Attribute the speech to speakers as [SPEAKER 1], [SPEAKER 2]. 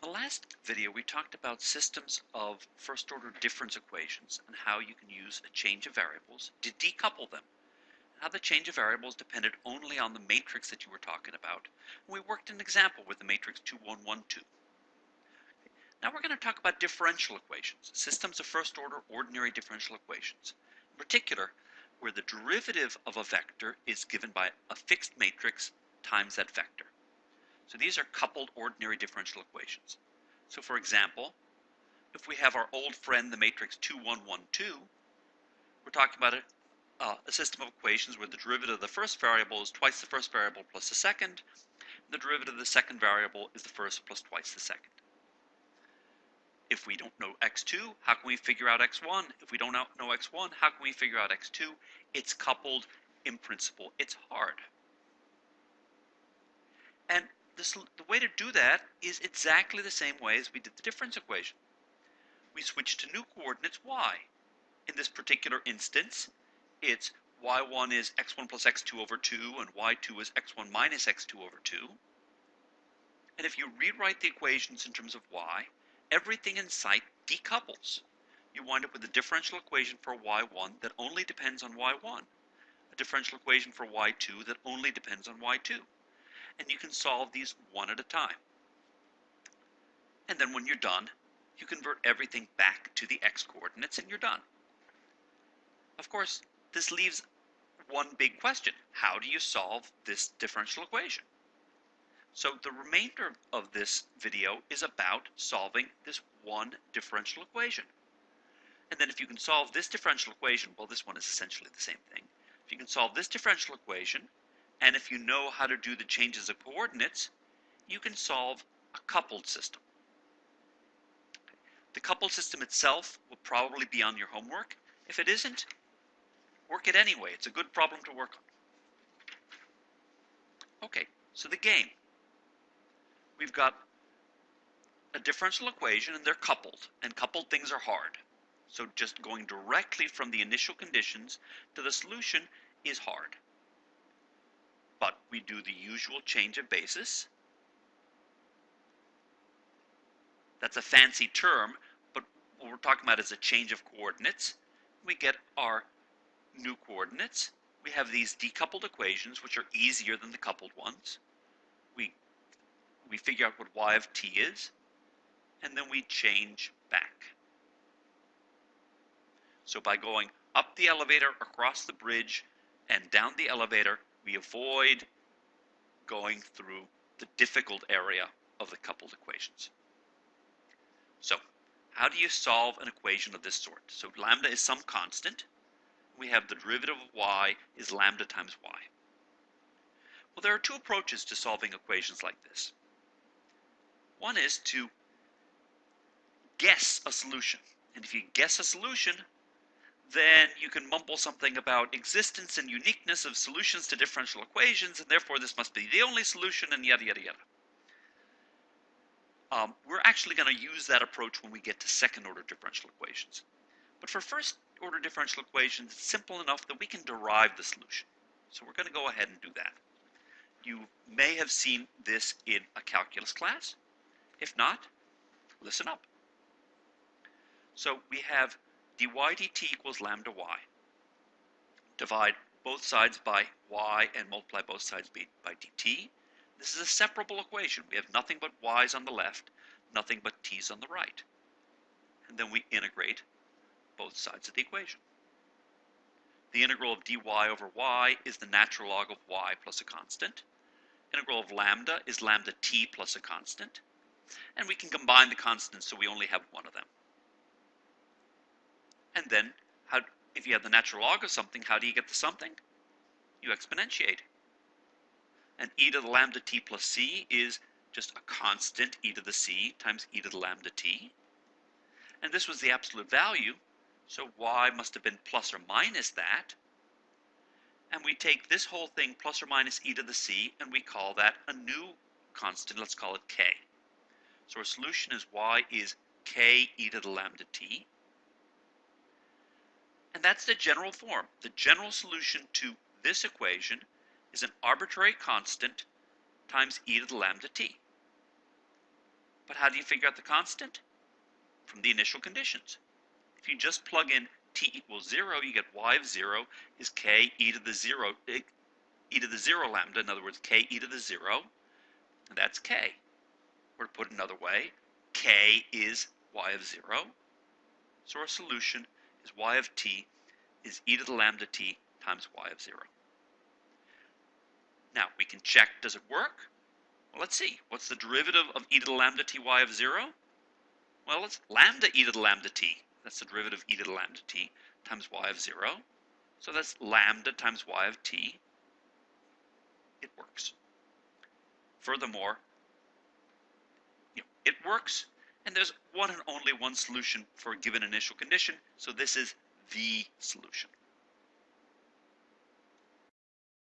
[SPEAKER 1] In the last video we talked about systems of first order difference equations and how you can use a change of variables to decouple them. How the change of variables depended only on the matrix that you were talking about. And we worked an example with the matrix 2 1 1 2. Now we're going to talk about differential equations, systems of first order ordinary differential equations. In particular, where the derivative of a vector is given by a fixed matrix times that vector. So these are coupled ordinary differential equations. So for example, if we have our old friend, the matrix 2, 1, 1, 2, we're talking about a, uh, a system of equations where the derivative of the first variable is twice the first variable plus the second, and the derivative of the second variable is the first plus twice the second. If we don't know x2, how can we figure out x1? If we don't know x1, how can we figure out x2? It's coupled in principle. It's hard. And this, the way to do that is exactly the same way as we did the difference equation. We switch to new coordinates y. In this particular instance, it's y1 is x1 plus x2 over 2 and y2 is x1 minus x2 over 2. And if you rewrite the equations in terms of y, everything in sight decouples. You wind up with a differential equation for y1 that only depends on y1, a differential equation for y2 that only depends on y2. And you can solve these one at a time. And then when you're done, you convert everything back to the x coordinates and you're done. Of course, this leaves one big question. How do you solve this differential equation? So the remainder of this video is about solving this one differential equation. And then if you can solve this differential equation, well this one is essentially the same thing. If you can solve this differential equation, and if you know how to do the changes of coordinates, you can solve a coupled system. The coupled system itself will probably be on your homework. If it isn't, work it anyway. It's a good problem to work on. Okay, so the game we've got a differential equation and they're coupled, and coupled things are hard. So just going directly from the initial conditions to the solution is hard. But we do the usual change of basis. That's a fancy term, but what we're talking about is a change of coordinates. We get our new coordinates. We have these decoupled equations, which are easier than the coupled ones. We we figure out what y of t is, and then we change back. So by going up the elevator, across the bridge, and down the elevator, we avoid going through the difficult area of the coupled equations. So, how do you solve an equation of this sort? So lambda is some constant. We have the derivative of y is lambda times y. Well, there are two approaches to solving equations like this. One is to guess a solution. And if you guess a solution, then you can mumble something about existence and uniqueness of solutions to differential equations, and therefore this must be the only solution, and yada, yada, yada. Um, we're actually going to use that approach when we get to second order differential equations. But for first order differential equations, it's simple enough that we can derive the solution. So we're going to go ahead and do that. You may have seen this in a calculus class. If not, listen up. So we have dy dt equals lambda y. Divide both sides by y and multiply both sides by dt. This is a separable equation. We have nothing but y's on the left, nothing but t's on the right. And then we integrate both sides of the equation. The integral of dy over y is the natural log of y plus a constant. Integral of lambda is lambda t plus a constant and we can combine the constants so we only have one of them. And then, how, if you have the natural log of something, how do you get the something? You exponentiate. And e to the lambda t plus c is just a constant e to the c times e to the lambda t. And this was the absolute value, so y must have been plus or minus that. And we take this whole thing plus or minus e to the c, and we call that a new constant, let's call it k. So our solution is y is k e to the lambda t. And that's the general form. The general solution to this equation is an arbitrary constant times e to the lambda t. But how do you figure out the constant? From the initial conditions. If you just plug in t equals 0, you get y of 0 is k e to the 0, eh, e to the 0 lambda, in other words, k e to the 0, and that's k. Or to put it another way, k is y of 0, so our solution is y of t is e to the lambda t times y of 0. Now, we can check, does it work? Well, let's see. What's the derivative of e to the lambda t y of 0? Well, it's lambda e to the lambda t. That's the derivative of e to the lambda t times y of 0. So that's lambda times y of t. It works. Furthermore, you know, it works, and there's one and only one solution for a given initial condition, so this is the solution.